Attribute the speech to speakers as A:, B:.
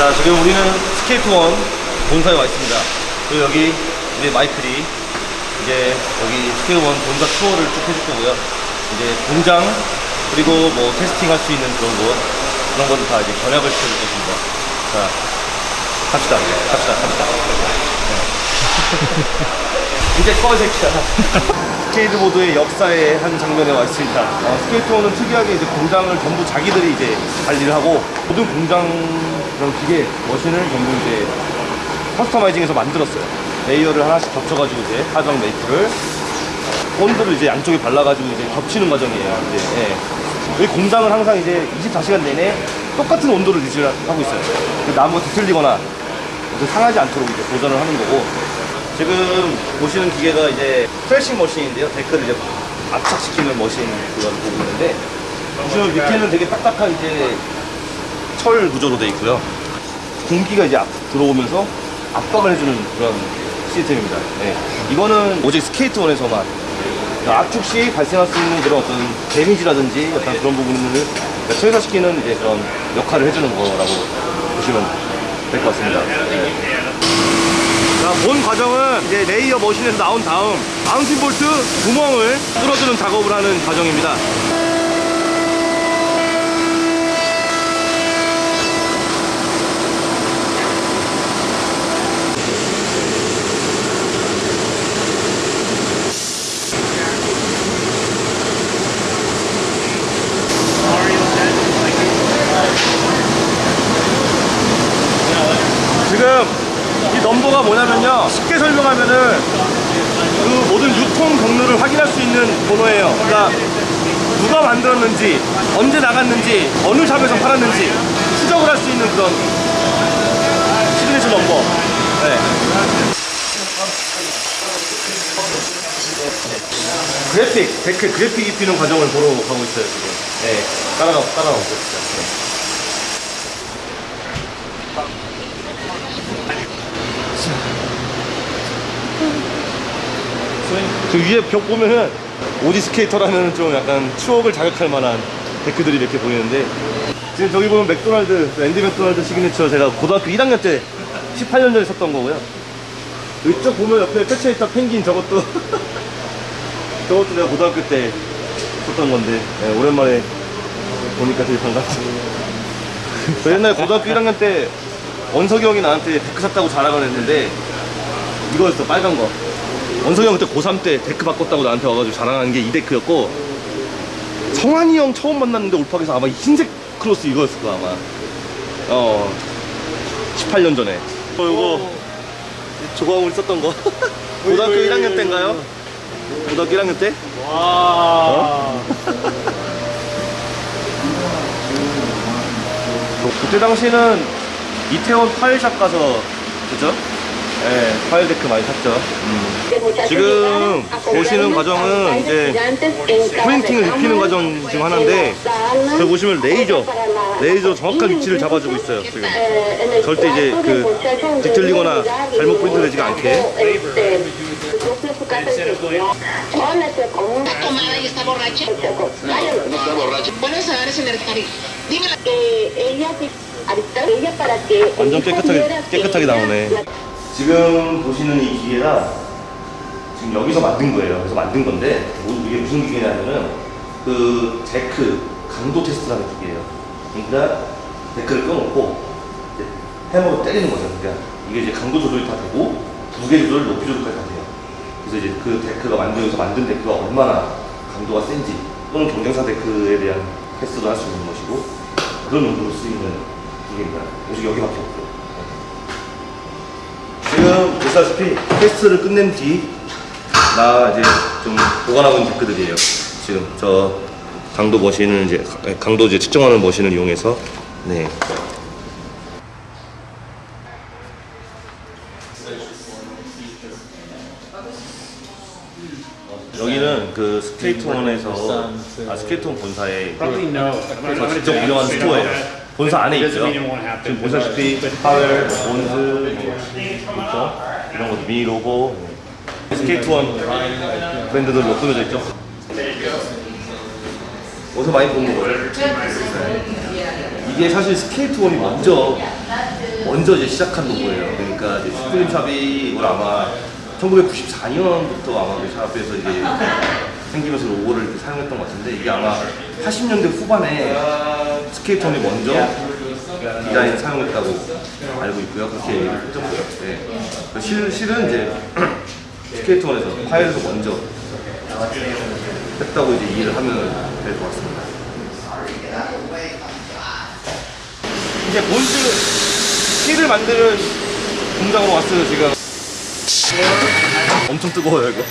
A: 자 지금 우리는 Skate One 본사에 와 있습니다. 그리고 여기 우리 마이클이 이제 여기 Skate One 본사 투어를 쭉 해줄 거고요. 이제 공장 그리고 뭐 testing 할 수 있는 그런 곳 그런 거는 다 이제 견학을 시켜줄 것입니다. 자 갑시다. 갑시다. 갑시다. 네. 이제 꺼 새끼야 스케이트보드의 역사의 한 장면에 와 있습니다. 어, Skate One은 특이하게 이제 공장을 전부 자기들이 이제 관리를 하고 모든 공장 그런 기계 machine을 전부 이제 customizing해서 만들었어요. layer를 하나씩 겹쳐가지고 이제 하정 메이트를 본드를 이제 양쪽에 발라가지고 이제 겹치는 과정이에요. 이제 예. 여기 공장은 항상 이제 24시간 내내 똑같은 온도를 유지를 하고 있어요. 그 나무가 뒤틀리거나 그 상하지 않도록 이제 보존을 하는 거고 지금 보시는 기계가 이제 pressing machine인데요. 데크를 이제 압착시키는 머신 그걸 보고 있는데 보시면 밑에는 되게 딱딱한 이제 철 구조로 되어 있고요. 공기가 이제 앞 들어오면서 압박을 해주는 그런 시스템입니다. 네. 이거는 오직 스케이트원에서만 압축 시 발생할 수 있는 그런 어떤 데미지라든지 어떤 그런 부분을 최소화시키는 이제 그런 역할을 해주는 거라고 보시면 될 것 같습니다. 네. 자, 본 과정은 이제 layer machine에서 나온 다음 mounting 볼트 구멍을 뚫어주는 작업을 하는 과정입니다. 지금 이 넘버가 뭐냐면요. 쉽게 설명하면은 그 모든 유통 경로를 확인할 수 있는 번호예요. 그러니까 누가 만들었는지 언제 나갔는지 어느 shop에서 팔았는지 추적을 할 수 있는 그런 시그니처 넘버 네. 그래픽 데크 그래픽 입히는 과정을 보러 가고 있어요 지금. 네. 따라가 따라가고 있어요. 네. 저 위에 벽 보면은 OG skater라는 좀 약간 추억을 자극할 만한 데크들이 이렇게 보이는데 지금 저기 보면 맥도날드 앤디 맥도날드 시그니처 제가 고등학교 1학년 때 18년 전에 썼던 거고요. 이쪽 보면 옆에 펼쳐있던 펭귄 저것도 저것도 내가 고등학교 때 썼던 건데 네, 오랜만에 보니까 되게 저 옛날에 고등학교 1학년 때 원석이 형이 나한테 데크 샀다고 자랑을 했는데 이거였어 빨간 거. 원석이 형 그때 고3 때 데크 바꿨다고 나한테 와가지고 자랑한 게이 데크였고 성환이 형 처음 만났는데 올팍에서 아마 흰색 크로스 이거였을 거야 아마. 어. 18년 전에. 어 이거. 조광우리 썼던 거. 고등학교 1학년 때인가요? 고등학교 1학년 때?
B: 와.
A: 그때 당시에는 이태원 파일샵 가서 그죠? 네, 파일 데크 많이 샀죠. 지금 보시는 과정은 이제 printing을 입히는 과정 중 하나인데 저기 보시면 레이저, 레이저 정확한 위치를 잡아주고 있어요. 지금 절대 이제 그 뒤틀리거나 잘못 프린트 되지가 않게. 완전 깨끗하게 깨끗하게 나오네. 지금 보시는 이 기계가 지금 여기서 만든 거예요. 그래서 만든 건데 뭐 이게 무슨 기계냐면은 그 데크 강도 테스트라는 기계예요. 그러니까 데크를 껴놓고 해머로 때리는 거죠. 그러니까 이게 이제 강도 조절이 다 되고 무게 조절, 높이 조절까지 다 돼요. 그래서 이제 그 데크가 만들어서 만든 데크가 얼마나 강도가 센지 또는 경쟁사 데크에 대한 테스트도 할 수 있는 것이고 그런 용도로 쓰이는 기계입니다. 오직 여기밖에 없고. 지금 보시다시피 테스트를 끝낸 뒤 나 이제 좀 보관하고 있는 데크들이에요. 지금 저 강도 머신을 이제 강도 이제 측정하는 머신을 이용해서 네. 여기는 그 스케이트원에서 아 스케이트원 본사에. 그래서 직접 운영하는 스토어예요. 본사 안에 있고요. 지금 보시다시피 파웰, 뭐, 있죠? 이런 것도 미니 로고, 스케이트원 브랜드들로 꾸며져 있죠. 어디서 많이 본 거예요? 이게 사실 스케이트원이 먼저 먼저 이제 시작한 로고예요. 그러니까 이제 슈프림샵이 이걸 아마 1994년부터 아마 그 샵에서 이제 생기면서 로고를 이렇게 사용했던 것 같은데 이게 아마 80년대 후반에 스케이트원이 먼저 디자인 사용했다고 알고 있고요. 그렇게 했던 것 같아요. 실, 실은 이제 스케이트원에서 파웰에서 먼저 했다고 이제 이해를 하면 될 것 같습니다. 이제 본즈 실을 만드는 공장으로 왔어요 지금. 엄청 뜨거워요 이거.